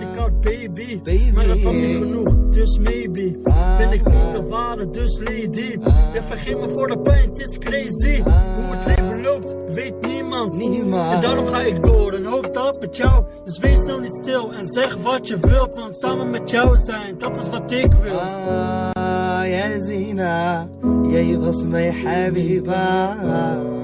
ik had baby, baby. maar dat was niet genoeg, dus maybe. Vind ben ik niet de ware, dus lady. Ah. Ja, vergeet me voor de pijn, het is crazy. Ah. Hoe het leven loopt, weet niemand. En daarom ga ik door en hoop dat met jou. Dus wees nou niet stil en zeg wat je wilt want samen met jou zijn, dat is wat ik wil. Ah, ja Zina jij was mijn habiba.